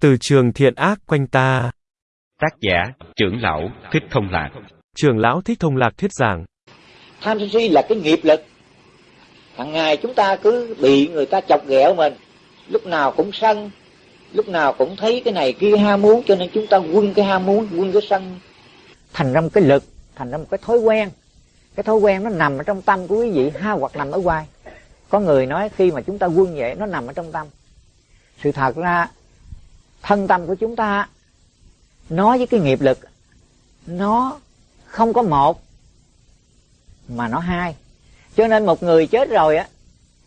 Từ trường thiện ác quanh ta. Tác giả, trưởng lão, Thích Thông Lạc. Trường lão Thích Thông Lạc thuyết giảng. Tham sân si là cái nghiệp lực. Hằng ngày chúng ta cứ bị người ta chọc ghẹo mình. Lúc nào cũng sân. Lúc nào cũng thấy cái này kia ham muốn. Cho nên chúng ta quân cái ham muốn, quân cái sân. Thành ra một cái lực, thành ra một cái thói quen. Cái thói quen nó nằm ở trong tâm của quý vị ha hoặc nằm ở ngoài. Có người nói khi mà chúng ta quân vậy nó nằm ở trong tâm. Sự thật ra thân tâm của chúng ta nói với cái nghiệp lực, nó không có một, mà nó hai. Cho nên một người chết rồi á,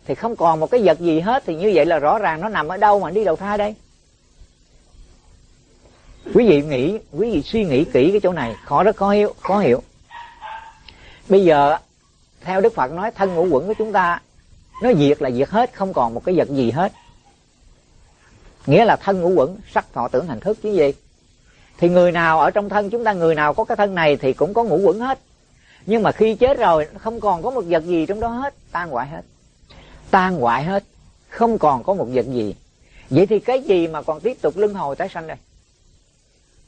thì không còn một cái vật gì hết, thì như vậy là rõ ràng nó nằm ở đâu mà đi đầu thai đây? Quý vị nghĩ, quý vị suy nghĩ kỹ cái chỗ này, khó rất khó hiểu khó hiểu. Bây giờ, theo đức phật nói, thân ngũ quẩn của chúng ta, nó diệt là diệt hết, không còn một cái vật gì hết nghĩa là thân ngũ quẩn, sắc thọ tưởng hành thức chứ gì. Thì người nào ở trong thân chúng ta, người nào có cái thân này thì cũng có ngũ quẩn hết. Nhưng mà khi chết rồi, không còn có một vật gì trong đó hết, tan hoại hết. Tan hoại hết, không còn có một vật gì. Vậy thì cái gì mà còn tiếp tục luân hồi tái sanh đây?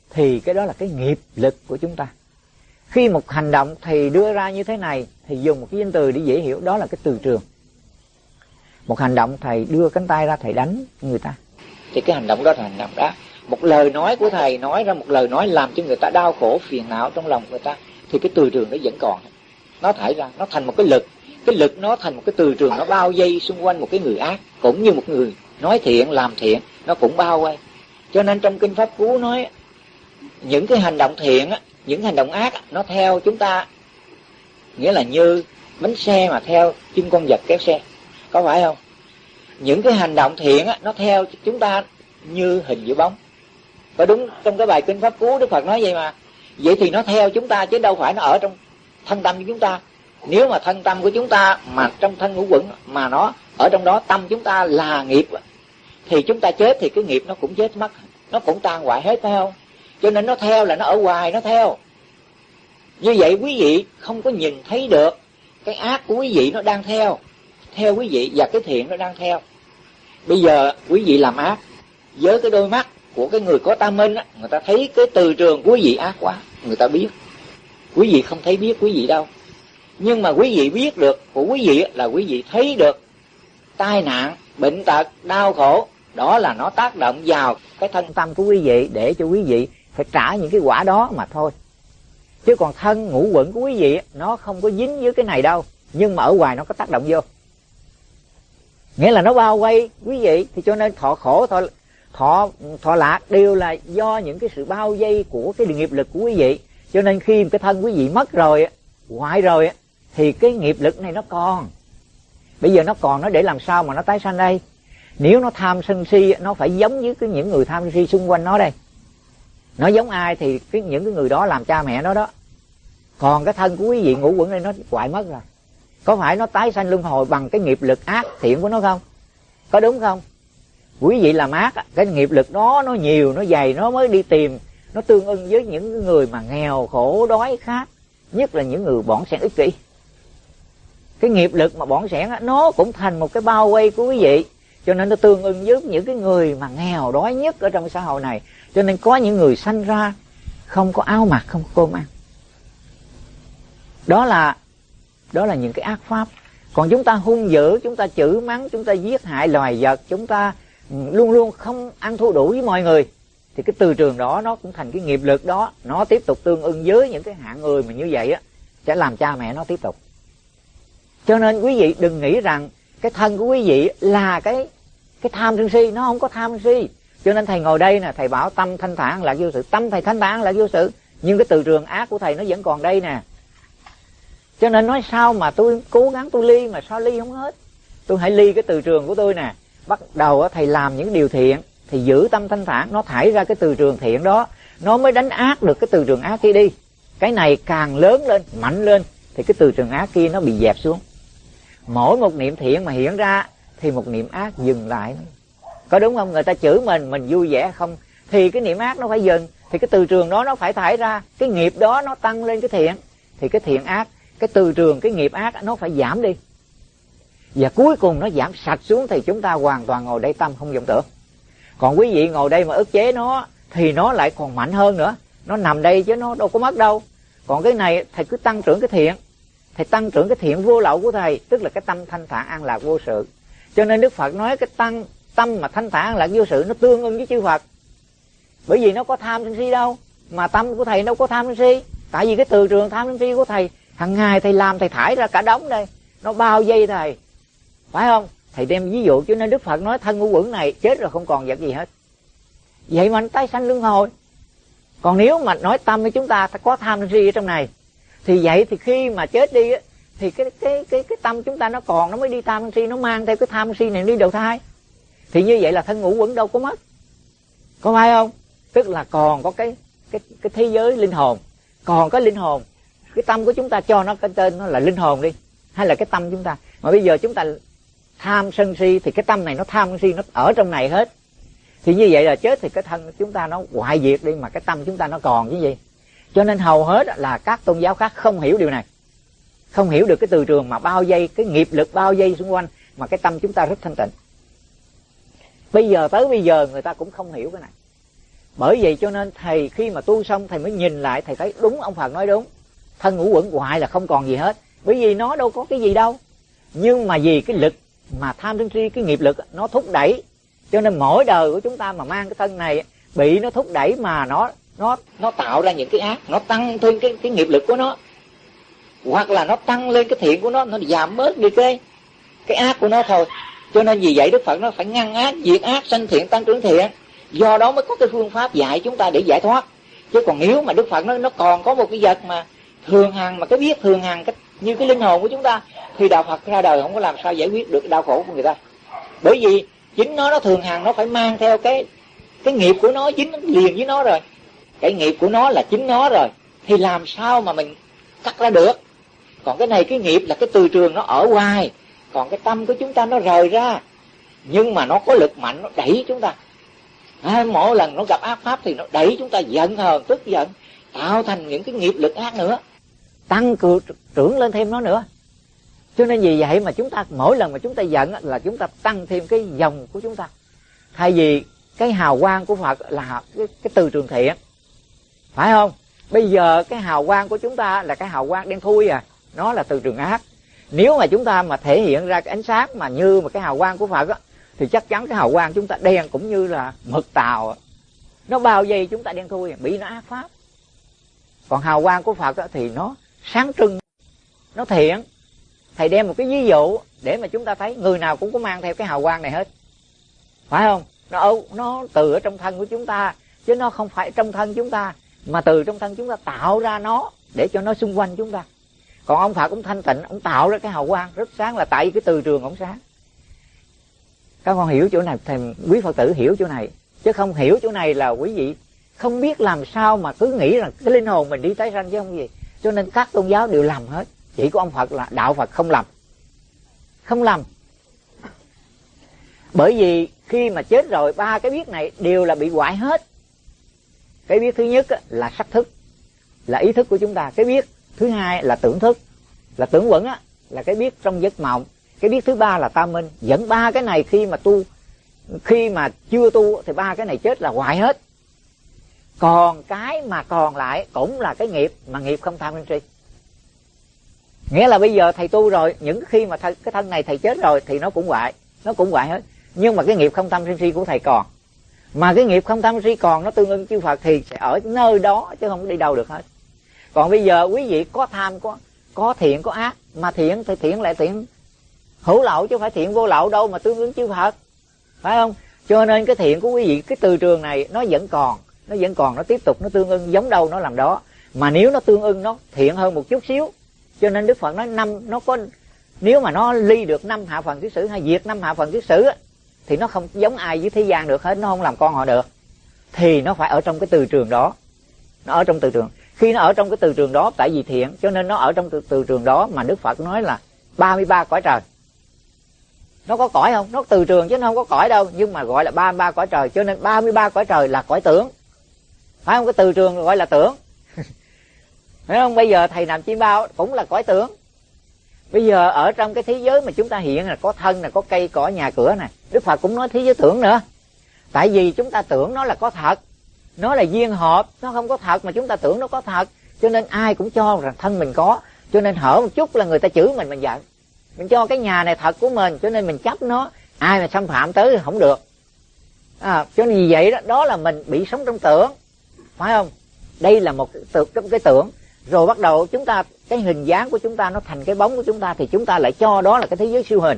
Thì cái đó là cái nghiệp lực của chúng ta. Khi một hành động thì đưa ra như thế này, thì dùng một cái danh từ để dễ hiểu, đó là cái từ trường. Một hành động thầy đưa cánh tay ra thầy đánh người ta thì cái hành động đó là hành động đó. Một lời nói của thầy nói ra, một lời nói làm cho người ta đau khổ, phiền não trong lòng người ta, thì cái từ trường nó vẫn còn. Nó thải ra, nó thành một cái lực. Cái lực nó thành một cái từ trường, nó bao dây xung quanh một cái người ác, cũng như một người nói thiện, làm thiện, nó cũng bao quanh cho nên trong kinh pháp cú nói, những cái hành động thiện á, những hành động ác nó theo chúng ta. Nghĩa là như bánh xe mà theo chân con vật kéo xe. Có phải không? Những cái hành động thiện á, nó theo chúng ta như hình giữa bóng. Và đúng trong cái bài kinh pháp cú đức phật nói vậy mà? Vậy thì nó theo chúng ta chứ đâu phải nó ở trong thân tâm của chúng ta. Nếu mà thân tâm của chúng ta mà trong thân ngũ quẩn mà nó ở trong đó tâm chúng ta là nghiệp thì chúng ta chết thì cái nghiệp nó cũng chết mất. Nó cũng tan hoại hết phải không? Cho nên nó theo là nó ở ngoài nó theo. Như vậy quý vị không có nhìn thấy được cái ác của quý vị nó đang theo theo quý vị và cái thiện nó đang theo bây giờ quý vị làm ác với cái đôi mắt của cái người có tam minh á người ta thấy cái từ trường của quý vị ác quá người ta biết quý vị không thấy biết quý vị đâu nhưng mà quý vị biết được của quý vị là quý vị thấy được tai nạn bệnh tật đau khổ đó là nó tác động vào cái thân tâm của quý vị để cho quý vị phải trả những cái quả đó mà thôi chứ còn thân ngũ quẩn của quý vị nó không có dính với cái này đâu nhưng mà ở ngoài nó có tác động vô nghĩa là nó bao quay quý vị, thì cho nên thọ khổ, thọ thọ thọ lạc đều là do những cái sự bao vây của cái nghiệp lực của quý vị. Cho nên khi cái thân quý vị mất rồi hoại rồi thì cái nghiệp lực này nó còn. Bây giờ nó còn, nó để làm sao mà nó tái sanh đây? Nếu nó tham sân si nó phải giống với cái những người tham sân si xung quanh nó đây. Nó giống ai thì cái, những cái người đó làm cha mẹ nó đó. Còn cái thân của quý vị ngủ quẩn đây, nó hoại mất rồi có phải nó tái sanh luân hồi bằng cái nghiệp lực ác thiện của nó không? Có đúng không? Quý vị làm ác cái nghiệp lực đó nó nhiều, nó dày, nó mới đi tìm, nó tương ưng với những người mà nghèo, khổ, đói khát, nhất là những người bọn sẻn ích kỷ. Cái nghiệp lực mà bọn sẻn nó cũng thành một cái bao quay của quý vị. Cho nên nó tương ưng với những cái người mà nghèo, đói nhất ở trong xã hội này. Cho nên có những người sanh ra không có áo mặc, không có cơm ăn. Đó là đó là những cái ác pháp. Còn chúng ta hung dữ, chúng ta chửi mắng, chúng ta giết hại loài vật, chúng ta ừ, luôn luôn không ăn thua đủ với mọi người, thì cái từ trường đó nó cũng thành cái nghiệp lực đó. Nó tiếp tục tương ưng với những cái hạng người mà như vậy á, sẽ làm cha mẹ nó tiếp tục. Cho nên quý vị đừng nghĩ rằng cái thân của quý vị là cái cái tham sân si. Nó không có tham sân si. Cho nên thầy ngồi đây nè, thầy bảo tâm thanh thản là vô sự. Tâm thầy thanh thản là vô sự. Nhưng cái từ trường ác của thầy nó vẫn còn đây nè cho nên nói sao mà tôi cố gắng tôi ly mà sao ly không hết? Tôi hãy ly cái từ trường của tôi nè. Bắt đầu thầy làm những điều thiện thì giữ tâm thanh thản, nó thải ra cái từ trường thiện đó. Nó mới đánh ác được cái từ trường ác kia đi. Cái này càng lớn lên, mạnh lên, thì cái từ trường ác kia nó bị dẹp xuống. Mỗi một niệm thiện mà hiện ra, thì một niệm ác dừng lại. Có đúng không? Người ta chửi mình mình vui vẻ không? Thì cái niệm ác nó phải dừng, thì cái từ trường đó nó phải thải ra. Cái nghiệp đó nó tăng lên cái thiện, thì cái thiện ác cái từ trường, cái nghiệp ác, nó phải giảm đi. Và cuối cùng nó giảm sạch xuống thì chúng ta hoàn toàn ngồi đây tâm không vọng tưởng. Còn quý vị ngồi đây mà ức chế nó, thì nó lại còn mạnh hơn nữa. Nó nằm đây chứ nó đâu có mất đâu. Còn cái này, thầy cứ tăng trưởng cái thiện. Thầy tăng trưởng cái thiện vô lậu của thầy, tức là cái tâm thanh thản an lạc vô sự. Cho nên đức phật nói cái tăng, tâm mà thanh thản an lạc vô sự nó tương ưng với chư phật. Bởi vì nó có tham sân si đâu, mà tâm của thầy đâu có tham sân si. Tại vì cái từ trường tham sân si của thầy hàng ngày thầy làm, thầy thải ra cả đống đây. Nó bao dây thầy. Phải không? Thầy đem ví dụ cho nên đức phật nói thân ngũ quẩn này chết rồi không còn vật gì hết. Vậy mà nó tái sanh luân hồi. Còn nếu mà nói tâm với chúng ta có tham si ở trong này, thì vậy thì khi mà chết đi thì cái cái cái cái tâm chúng ta nó còn, nó mới đi tham si, nó mang theo cái tham si này đi đầu thai. Thì như vậy là thân ngũ quẩn đâu có mất. Có phải không? Tức là còn có cái cái cái thế giới linh hồn, còn có linh hồn cái tâm của chúng ta cho nó cái tên nó là linh hồn đi, hay là cái tâm chúng ta? Mà bây giờ chúng ta tham sân si thì cái tâm này nó tham sân si, nó ở trong này hết. Thì như vậy là chết thì cái thân chúng ta nó hoại diệt đi, mà cái tâm chúng ta nó còn cái gì. Cho nên hầu hết là các tôn giáo khác không hiểu điều này. Không hiểu được cái từ trường mà bao dây cái nghiệp lực bao dây xung quanh, mà cái tâm chúng ta rất thanh tịnh. Bây giờ tới bây giờ người ta cũng không hiểu cái này. Bởi vậy cho nên thầy khi mà tu xong thầy mới nhìn lại, thầy thấy đúng ông phật nói đúng thân ngũ quẩn hoại là không còn gì hết. Bởi vì nó đâu có cái gì đâu. Nhưng mà vì cái lực mà tham sân si, cái nghiệp lực, nó thúc đẩy. Cho nên mỗi đời của chúng ta mà mang cái thân này, bị nó thúc đẩy mà nó nó nó tạo ra những cái ác, nó tăng thêm cái cái nghiệp lực của nó. Hoặc là nó tăng lên cái thiện của nó nó giảm bớt đi cái cái ác của nó thôi. Cho nên vì vậy đức phật nó phải ngăn ác, diệt ác, sanh thiện, tăng trưởng thiện. Do đó mới có cái phương pháp dạy chúng ta để giải thoát. Chứ còn nếu mà đức phật nó nó còn có một cái vật mà thường hằng mà cái biết thường hằng cái như cái linh hồn của chúng ta thì đạo phật ra đời không có làm sao giải quyết được đau khổ của người ta. Bởi vì chính nó nó thường hằng nó phải mang theo cái cái nghiệp của nó chính nó liền với nó rồi. Cái nghiệp của nó là chính nó rồi. Thì làm sao mà mình cắt ra được? Còn cái này cái nghiệp là cái từ trường nó ở ngoài. Còn cái tâm của chúng ta nó rời ra. Nhưng mà nó có lực mạnh nó đẩy chúng ta. À, mỗi lần nó gặp ác pháp thì nó đẩy chúng ta giận hờn tức giận tạo thành những cái nghiệp lực ác nữa tăng cường trưởng lên thêm nó nữa. Cho nên vì vậy mà chúng ta mỗi lần mà chúng ta giận là chúng ta tăng thêm cái dòng của chúng ta. Thay vì cái hào quang của phật là cái, cái từ trường thiện phải không? Bây giờ cái hào quang của chúng ta là cái hào quang đen thui à nó là từ trường ác. Nếu mà chúng ta mà thể hiện ra cái ánh sáng mà như mà cái hào quang của phật á thì chắc chắn cái hào quang chúng ta đen cũng như là mực tàu à. nó bao vây chúng ta đen thui à, bị nó ác pháp. Còn hào quang của phật á, thì nó sáng trưng, nó thiện. Thầy đem một cái ví dụ để mà chúng ta thấy người nào cũng có mang theo cái hào quang này hết. Phải không? Nó nó từ ở trong thân của chúng ta, chứ nó không phải trong thân chúng ta, mà từ trong thân chúng ta tạo ra nó để cho nó xung quanh chúng ta. Còn ông phật cũng thanh tịnh, ông tạo ra cái hào quang rất sáng là tại cái từ trường ông sáng. Các con hiểu chỗ này, thầy, quý phật tử hiểu chỗ này. Chứ không hiểu chỗ này là quý vị không biết làm sao mà cứ nghĩ rằng cái linh hồn mình đi tái sanh chứ không gì cho nên các tôn giáo đều làm hết. Chỉ có ông phật là đạo phật không làm. Không làm. Bởi vì khi mà chết rồi, ba cái biết này đều là bị hoại hết. Cái biết thứ nhất là sắc thức, là ý thức của chúng ta. Cái biết thứ hai là tưởng thức, là tưởng quẩn á, là cái biết trong giấc mộng. Cái biết thứ ba là tam minh. Dẫn ba cái này khi mà tu, khi mà chưa tu thì ba cái này chết là hoại hết còn cái mà còn lại cũng là cái nghiệp mà nghiệp không tham sân si. Nghĩa là bây giờ thầy tu rồi, những khi mà th- cái thân này thầy chết rồi thì nó cũng hoại, nó cũng hoại hết. Nhưng mà cái nghiệp không tham sân si của thầy còn. Mà cái nghiệp không tham si còn nó tương ưng chư Phật thì sẽ ở nơi đó chứ không đi đâu được hết. Còn bây giờ quý vị có tham, có có thiện, có ác, mà thiện thì thiện lại thiện. Hữu lậu chứ không phải thiện vô lậu đâu mà tương ứng chư Phật. Phải không? Cho nên cái thiện của quý vị, cái từ trường này nó vẫn còn nó vẫn còn nó tiếp tục nó tương ưng giống đâu nó làm đó. Mà nếu nó tương ưng nó thiện hơn một chút xíu. Cho nên đức phật nói năm nó có nếu mà nó ly được năm hạ phần thứ sử hay diệt năm hạ phần thứ sử thì nó không giống ai với thế gian được hết nó không làm con họ được. Thì nó phải ở trong cái từ trường đó. Nó ở trong từ trường. Khi nó ở trong cái từ trường đó tại vì thiện cho nên nó ở trong từ, từ trường đó mà đức phật nói là 33 cõi trời. Nó có cõi không? Nó từ trường chứ nó không có cõi đâu nhưng mà gọi là 33 cõi trời. Cho nên 33 cõi trời là cõi tưởng phải không? Cái từ trường gọi là tưởng. Phải không? Bây giờ thầy nằm chim bao cũng là cõi tưởng. Bây giờ ở trong cái thế giới mà chúng ta hiện là có thân là có cây cỏ nhà cửa này đức phật cũng nói thế giới tưởng nữa. Tại vì chúng ta tưởng nó là có thật. Nó là duyên hợp. Nó không có thật mà chúng ta tưởng nó có thật. Cho nên ai cũng cho rằng thân mình có. Cho nên hở một chút là người ta chửi mình mình giận. Mình cho cái nhà này thật của mình cho nên mình chấp nó. Ai mà xâm phạm tới thì không được. À, cho nên vì vậy đó đó là mình bị sống trong tưởng phải không? Đây là một cái, cái tưởng. Rồi bắt đầu chúng ta cái hình dáng của chúng ta nó thành cái bóng của chúng ta thì chúng ta lại cho đó là cái thế giới siêu hình.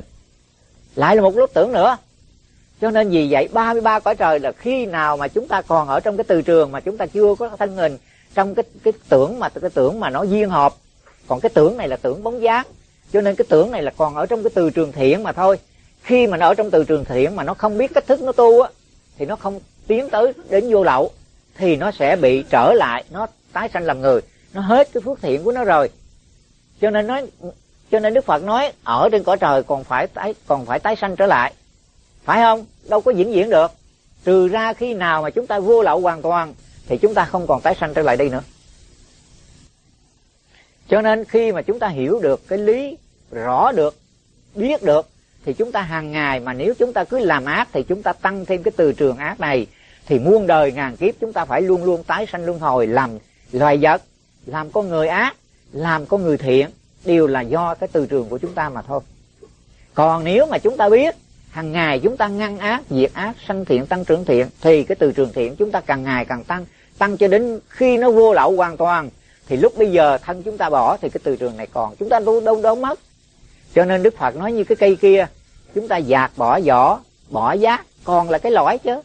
Lại là một lúc tưởng nữa. Cho nên vì vậy 33 cõi trời là khi nào mà chúng ta còn ở trong cái từ trường mà chúng ta chưa có thân hình trong cái cái tưởng mà cái tưởng mà nó duyên hợp còn cái tưởng này là tưởng bóng dáng. Cho nên cái tưởng này là còn ở trong cái từ trường thiện mà thôi. Khi mà nó ở trong từ trường thiện mà nó không biết cách thức nó tu á thì nó không tiến tới đến vô lậu thì nó sẽ bị trở lại, nó tái sanh làm người. Nó hết cái phước thiện của nó rồi. Cho nên nói, cho nên đức phật nói, ở trên cõi trời còn phải tái, còn phải tái sanh trở lại. Phải không? Đâu có vĩnh viễn được. Trừ ra khi nào mà chúng ta vô lậu hoàn toàn, thì chúng ta không còn tái sanh trở lại đây nữa. Cho nên khi mà chúng ta hiểu được cái lý, rõ được, biết được, thì chúng ta hàng ngày mà nếu chúng ta cứ làm ác, thì chúng ta tăng thêm cái từ trường ác này thì muôn đời ngàn kiếp chúng ta phải luôn luôn tái sanh luân hồi làm loài vật, làm con người ác, làm con người thiện, đều là do cái từ trường của chúng ta mà thôi. Còn nếu mà chúng ta biết hàng ngày chúng ta ngăn ác, diệt ác, sanh thiện, tăng trưởng thiện, thì cái từ trường thiện chúng ta càng ngày càng tăng tăng cho đến khi nó vô lậu hoàn toàn. Thì lúc bây giờ thân chúng ta bỏ thì cái từ trường này còn, chúng ta đâu đâu đâu mất. Cho nên đức phật nói như cái cây kia, chúng ta dạt bỏ vỏ bỏ giác, còn là cái lõi chứ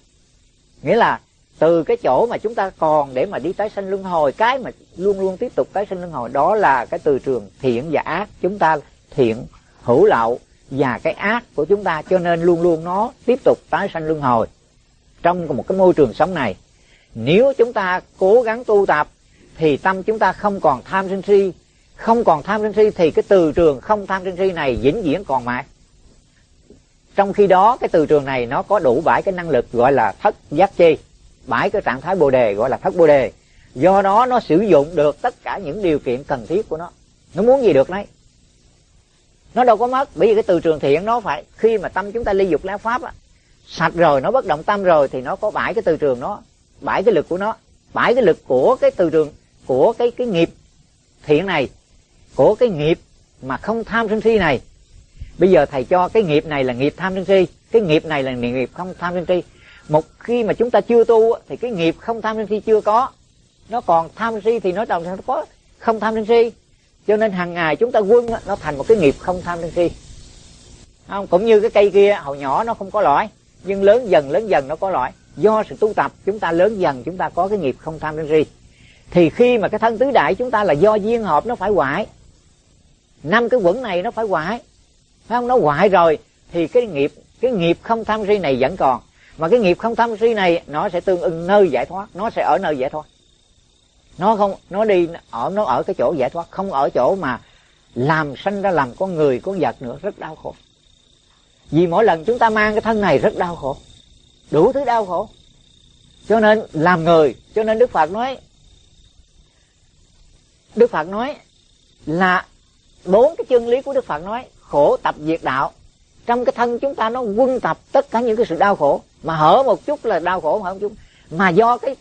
nghĩa là từ cái chỗ mà chúng ta còn để mà đi tái sanh luân hồi, cái mà luôn luôn tiếp tục tái sanh luân hồi, đó là cái từ trường thiện và ác. Chúng ta thiện, hữu lậu và cái ác của chúng ta, cho nên luôn luôn nó tiếp tục tái sanh luân hồi. Trong một cái môi trường sống này, nếu chúng ta cố gắng tu tập, thì tâm chúng ta không còn tham sân si. Không còn tham sân si thì cái từ trường không tham sân si này vĩnh viễn còn mãi trong khi đó, cái từ trường này nó có đủ bảy cái năng lực gọi là thất giác chi. Bảy cái trạng thái bồ đề gọi là thất bồ đề. Do đó, nó sử dụng được tất cả những điều kiện cần thiết của nó. Nó muốn gì được đấy nó đâu có mất. Bởi vì cái từ trường thiện nó phải, khi mà tâm chúng ta ly dục lá pháp á, sạch rồi, nó bất động tâm rồi, thì nó có bảy cái từ trường nó, bảy cái lực của nó. Bảy cái lực của cái từ trường, của cái cái nghiệp thiện này, của cái nghiệp mà không tham sân si này bây giờ thầy cho cái nghiệp này là nghiệp tham sân si, cái nghiệp này là nghiệp không tham sân si. Một khi mà chúng ta chưa tu thì cái nghiệp không tham sân si chưa có. Nó còn tham sân si thì nó đồng nó có không tham sân si. Cho nên hàng ngày chúng ta quân nó thành một cái nghiệp không tham sân si. Không, cũng như cái cây kia, hồi nhỏ nó không có loại nhưng lớn dần lớn dần nó có loại do sự tu tập, chúng ta lớn dần, chúng ta có cái nghiệp không tham sân si. Thì khi mà cái thân tứ đại chúng ta là do duyên hợp, nó phải hoại. Năm cái quẩn này nó phải hoại phải không? Nó hoại rồi. Thì cái nghiệp cái nghiệp không tham si này vẫn còn. Mà cái nghiệp không tham si này, nó sẽ tương ưng nơi giải thoát. Nó sẽ ở nơi giải thoát. Nó không, nó đi ở, nó ở cái chỗ giải thoát. Không ở chỗ mà làm sanh ra làm con người, con vật nữa, rất đau khổ. Vì mỗi lần chúng ta mang cái thân này rất đau khổ. Đủ thứ đau khổ. Cho nên làm người, cho nên đức phật nói, đức phật nói là bốn cái chân lý của đức phật nói khổ tập diệt đạo. Trong cái thân chúng ta nó quân tập tất cả những cái sự đau khổ. Mà hở một chút là đau khổ hở không chút. Mà do cái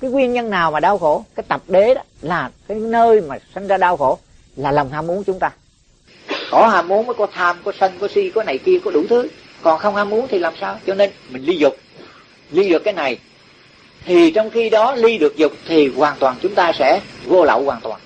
cái nguyên nhân nào mà đau khổ? Cái tập đế đó là cái nơi mà sinh ra đau khổ, là lòng ham muốn chúng ta. Có ham muốn mới có tham, có sân, có si, có này kia, có đủ thứ. Còn không ham muốn thì làm sao? Cho nên mình ly dục. Ly được cái này. Thì trong khi đó ly được dục thì hoàn toàn chúng ta sẽ vô lậu hoàn toàn.